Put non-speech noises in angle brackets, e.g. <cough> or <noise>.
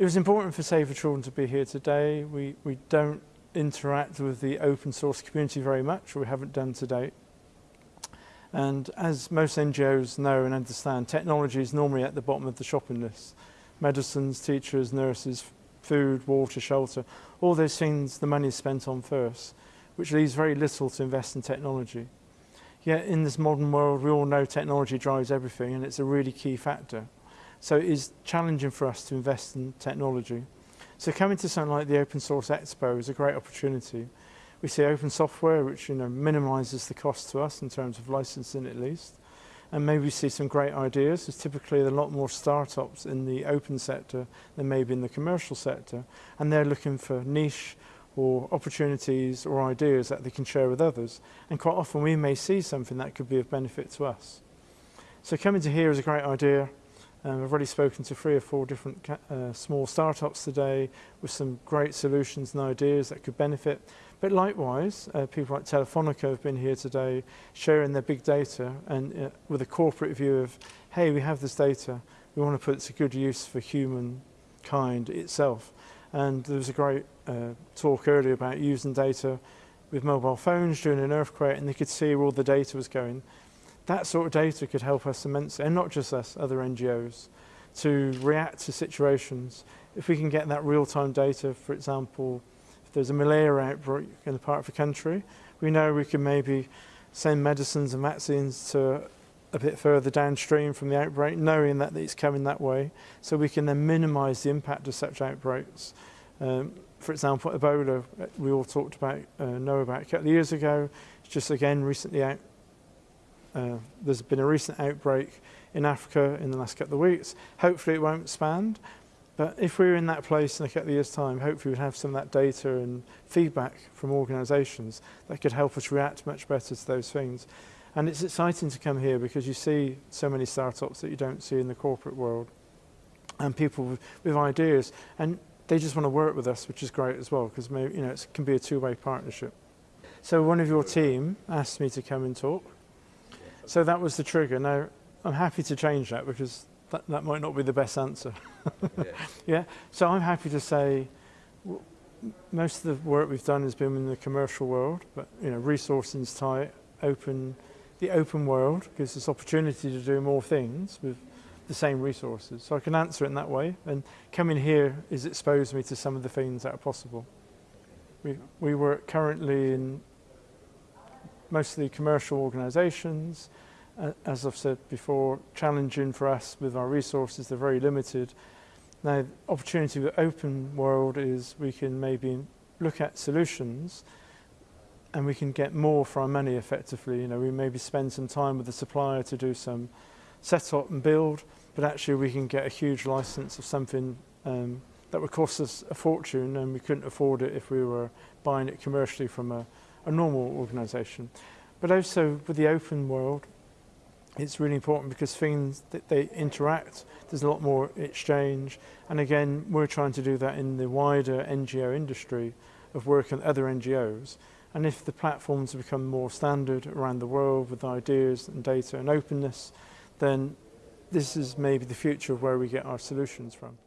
It was important for Save the Children to be here today. We, we don't interact with the open source community very much, or we haven't done to date. And as most NGOs know and understand, technology is normally at the bottom of the shopping list. Medicines, teachers, nurses, food, water, shelter, all those things the money is spent on first, which leaves very little to invest in technology. Yet in this modern world, we all know technology drives everything and it's a really key factor. So it is challenging for us to invest in technology. So coming to something like the Open Source Expo is a great opportunity. We see open software, which you know minimises the cost to us in terms of licensing at least. And maybe we see some great ideas. There's typically a lot more startups in the open sector than maybe in the commercial sector. And they're looking for niche or opportunities or ideas that they can share with others. And quite often we may see something that could be of benefit to us. So coming to here is a great idea. Um, I've already spoken to three or four different uh, small startups today with some great solutions and ideas that could benefit. But likewise, uh, people like Telefonica have been here today sharing their big data and uh, with a corporate view of, hey, we have this data, we want to put it to good use for humankind itself. And there was a great uh, talk earlier about using data with mobile phones during an earthquake and they could see where all the data was going. That sort of data could help us immensely, and not just us, other NGOs, to react to situations. If we can get that real-time data, for example, if there's a malaria outbreak in a part of the country, we know we can maybe send medicines and vaccines to a bit further downstream from the outbreak, knowing that it's coming that way, so we can then minimise the impact of such outbreaks. Um, for example, Ebola, we all talked about, uh, know about a couple of years ago, it's just again recently out, Uh, there's been a recent outbreak in Africa in the last couple of weeks. Hopefully it won't expand, but if we were in that place in a couple of years' time, hopefully we'd have some of that data and feedback from organisations that could help us react much better to those things. And it's exciting to come here because you see so many startups that you don't see in the corporate world and people with, with ideas. And they just want to work with us, which is great as well, because you know, it can be a two-way partnership. So one of your team asked me to come and talk. So that was the trigger. Now I'm happy to change that because that, that might not be the best answer. yeah. <laughs> yeah. So I'm happy to say most of the work we've done has been in the commercial world, but you know, resourcing is tight, open the open world gives us opportunity to do more things with the same resources. So I can answer it in that way. And coming here has exposed me to some of the things that are possible. We, we work currently in mostly commercial organizations. Uh, as I've said before, challenging for us with our resources, they're very limited. Now, opportunity with open world is we can maybe look at solutions and we can get more for our money effectively. You know, we maybe spend some time with the supplier to do some setup and build, but actually we can get a huge license of something um, that would cost us a fortune and we couldn't afford it if we were buying it commercially from a, a normal organisation. But also with the open world, it's really important because things that they interact, there's a lot more exchange. And again, we're trying to do that in the wider NGO industry of working with other NGOs. And if the platforms become more standard around the world with ideas and data and openness, then this is maybe the future of where we get our solutions from.